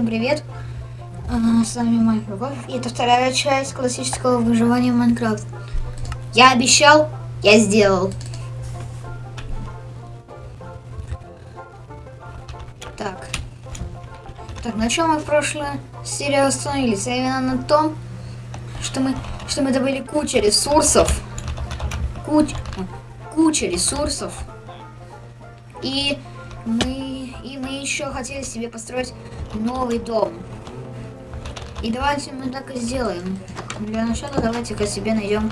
Всем привет! А, С вами Майк Рогов, и это вторая часть классического выживания Майнкрафт. Я обещал, я сделал. Так. Так, на чем мы в прошлой серии остановились? А именно на том, что мы, что мы добыли кучу ресурсов. Куч, куча ресурсов. И мы, и мы еще хотели себе построить новый дом. И давайте мы так и сделаем. Для начала давайте-ка себе найдем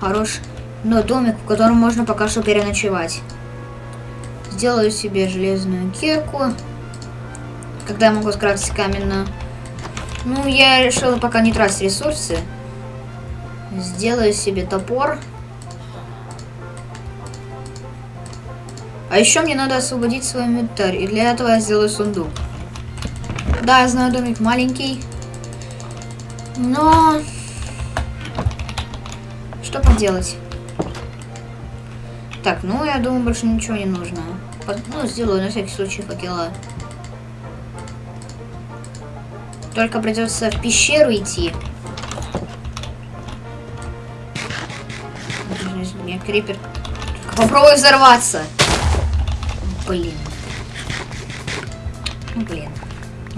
хороший но домик, в котором можно пока что переночевать. Сделаю себе железную кирку. Когда я могу скрафтить каменную. Ну, я решила пока не тратить ресурсы. Сделаю себе топор. А еще мне надо освободить свой инвентарь. И для этого я сделаю сундук. Да, я знаю, домик маленький. Но... Что поделать? Так, ну я думаю, больше ничего не нужно. Ну, сделаю на всякий случай факела. Только придется в пещеру идти. Мне крипер. Попробуй взорваться. Блин. Ну, блин.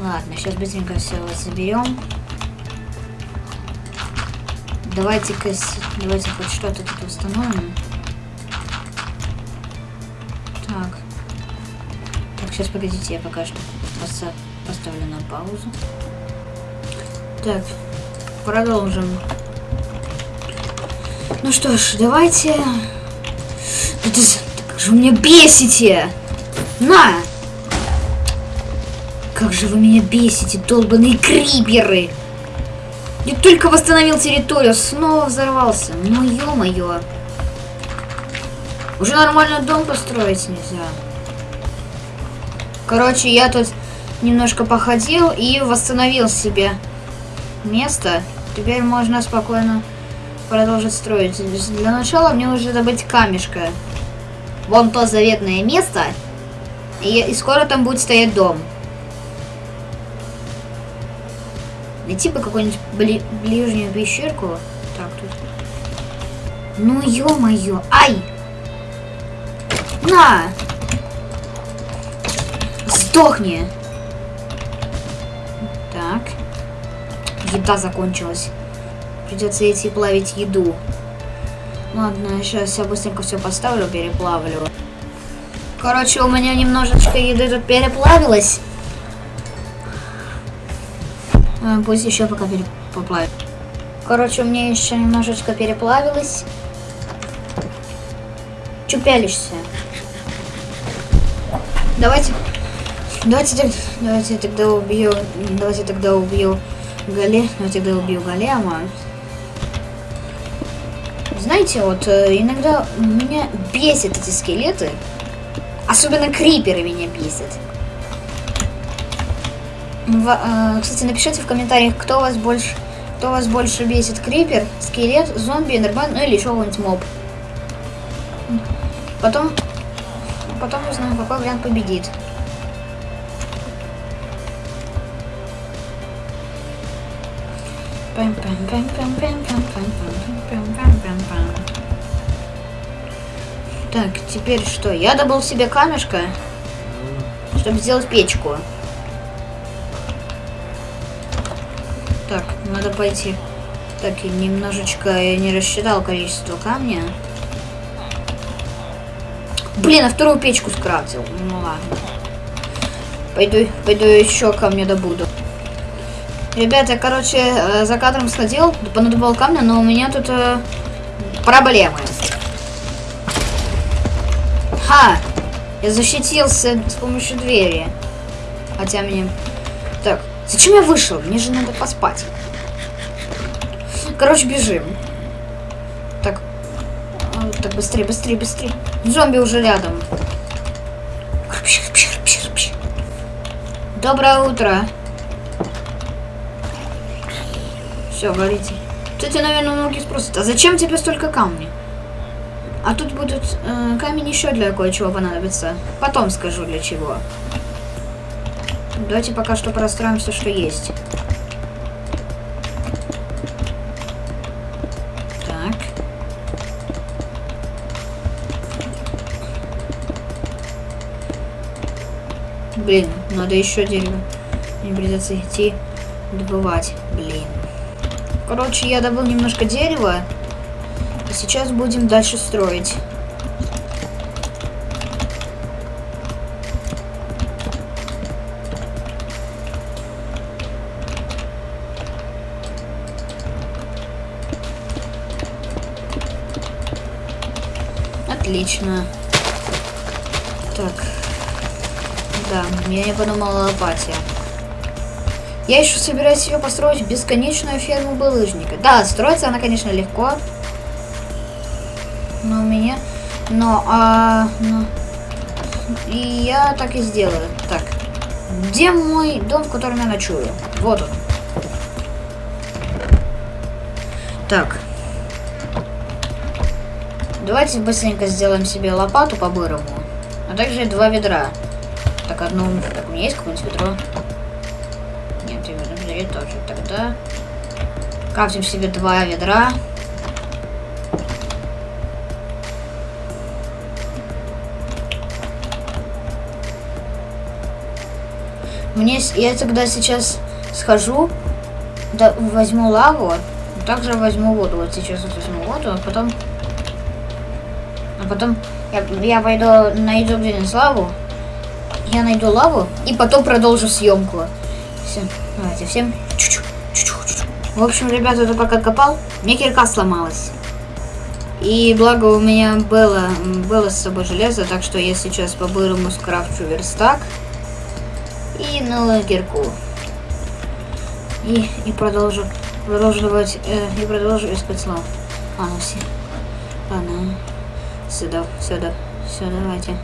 Ладно, сейчас быстренько все заберем. Давайте-ка, с- давайте хоть что-то тут установим. Так. Так, сейчас погодите, я пока что поставлю на паузу. Так, продолжим. Ну что ж, давайте... Да как же вы меня бесите! На! Как же вы меня бесите, долбаные криперы! Я только восстановил территорию, снова взорвался. Ну ё-моё. Уже нормально дом построить нельзя. Короче, я тут немножко походил и восстановил себе место. Теперь можно спокойно продолжить строить. Для начала мне нужно добыть камешка. Вон то заветное место. И скоро там будет стоять дом. Найти бы какую-нибудь бли- ближнюю пещерку. Так, тут. Ну ё-моё. Ай! На! Сдохни! Так. Еда закончилась. Придется идти плавить еду. Ладно, сейчас я быстренько все поставлю, переплавлю. Короче, у меня немножечко еды тут переплавилось. Пусть еще пока поплавит. Короче, у меня еще немножечко переплавилось. Че пялишься? Давайте. Давайте, давайте тогда убью. Давайте тогда убью Гале. Давайте тогда убью Голема. Знаете, вот э, иногда меня бесят эти скелеты. Особенно криперы меня бесят. Кстати, напишите в комментариях, кто вас больше, кто вас больше бесит. Крипер, скелет, зомби, эндерман, ну или еще какой-нибудь моб. Потом, потом узнаем, какой вариант победит. Так, теперь что? Я добыл себе камешка, чтобы сделать печку. Надо пойти. Так, и немножечко я не рассчитал количество камня. Блин, а вторую печку скрафтил. Ну ладно. Пойду, пойду еще камня добуду. Ребята, короче, э, за кадром сходил, понадобал камня, но у меня тут э, проблемы. Ха! Я защитился с помощью двери. Хотя мне... Так, зачем я вышел? Мне же надо поспать. Короче, бежим. Так. А, Так, быстрее, быстрее, быстрее. Зомби уже рядом. Доброе утро. Все, говорите. Кстати, наверное, многие спросят, а зачем тебе столько камней? А тут будут э, камень еще для кое-чего понадобится. Потом скажу для чего. Давайте пока что простроим все, что есть. Блин, надо еще дерево. Мне придется идти добывать. Блин. Короче, я добыл немножко дерева. И сейчас будем дальше строить. Отлично. Так. Да, я не подумала о. Я еще собираюсь себе построить бесконечную ферму булыжника. Да, строится она, конечно, легко. Но у меня... Но, а... Но... И я так и сделаю. Так. Где мой дом, в котором я ночую? Вот он. Так. Давайте быстренько сделаем себе лопату по-бырому. А также два ведра. Так, одно... Так, у меня есть какое-нибудь ведро? Нет, в ведре тоже. Тогда... Крафтим себе два ведра. Мне... Я тогда сейчас схожу, да, возьму лаву, также возьму воду. Вот сейчас вот возьму воду, а потом... А потом я, я пойду найду где-нибудь лаву, я найду лаву и потом продолжу съемку. Все, давайте, всем чуть-чуть, чуть-чуть. В общем, ребята, я пока копал, мне кирка сломалась. И благо у меня было, было с собой железо, так что я сейчас по-бырому скрафчу верстак и новую кирку. И, и продолжу, продолжу давать, э, и продолжу искать слав. А, ну все. Ладно. Сюда, сюда, сюда, давайте.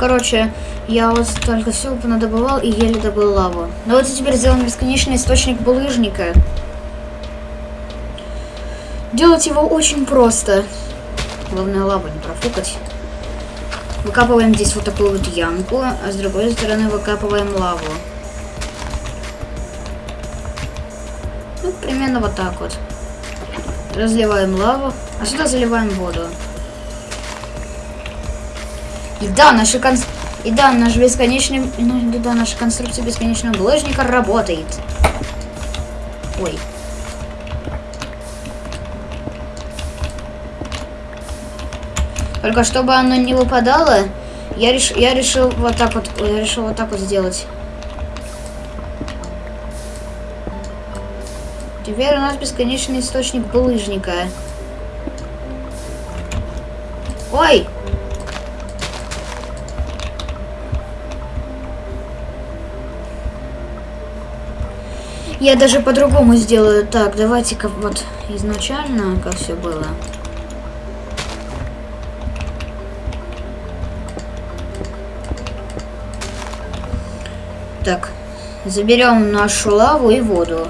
Короче, я вот только все надобывал и еле добыл лаву. Давайте теперь сделаем бесконечный источник булыжника. Делать его очень просто. Главное лаву не профукать. Выкапываем здесь вот такую вот ямку, а с другой стороны выкапываем лаву. Ну, примерно вот так вот. Разливаем лаву, а сюда заливаем воду. И да, наши конс... И да, наш бесконечный... Ну, да, наша конструкция бесконечного булыжника работает. Ой. Только чтобы оно не выпадало, я, реш... я решил вот так вот... Я решил вот так вот сделать. Теперь у нас бесконечный источник булыжника. Ой! Я даже по-другому сделаю. Так, давайте-ка вот изначально, как все было. Так, заберем нашу лаву и воду.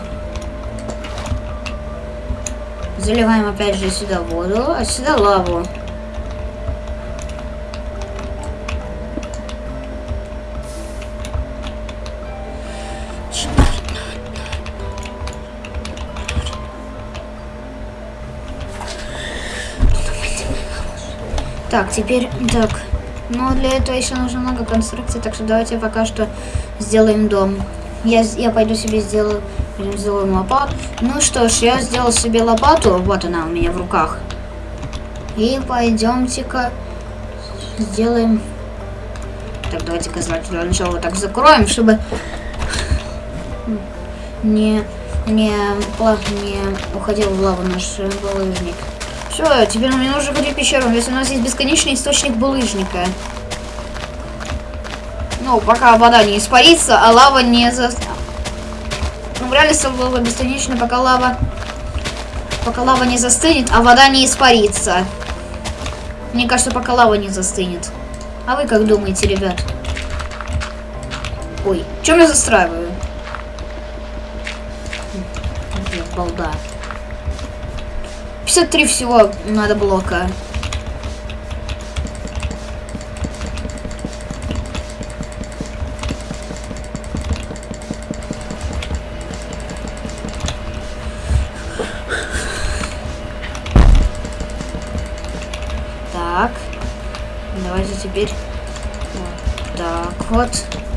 Заливаем опять же сюда воду, а сюда лаву. Так, теперь, так, но для этого еще нужно много конструкций, так что давайте пока что сделаем дом. Я, я пойду себе сделаю, сделаем лопату. Ну что ж, я сделал себе лопату, вот она у меня в руках. И пойдемте-ка сделаем... Так, давайте-ка для начала вот так закроем, чтобы не, не, не уходил в лаву наш булыжник. Все, теперь нам не нужно ходить в если у нас есть бесконечный источник булыжника. Ну, пока вода не испарится, а лава не за... Ну, в реальности было бесконечно, пока лава... Пока лава не застынет, а вода не испарится. Мне кажется, пока лава не застынет. А вы как думаете, ребят? Ой, чем я застраиваю? Балда. 53 всего надо блока. Так, давайте теперь вот так вот.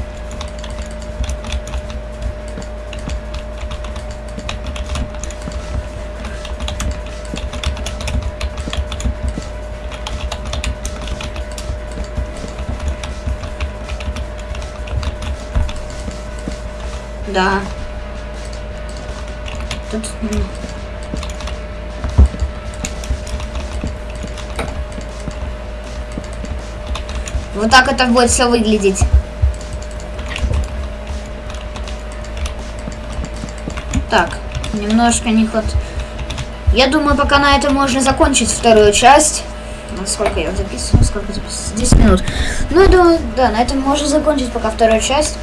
Да. Тут... Вот так это будет все выглядеть. Так, немножко не ход. Я думаю, пока на этом можно закончить вторую часть. Ну, сколько я записываю? Сколько записываю? 10 минут. Ну, я думаю, да, на этом можно закончить пока вторую часть.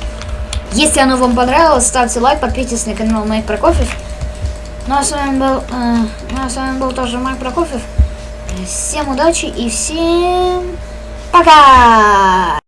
Если оно вам понравилось, ставьте лайк, подписывайтесь на канал Майк Прокофьев. Ну а с вами был, э, ну, а с вами был тоже Майк Прокофьев. Всем удачи и всем пока!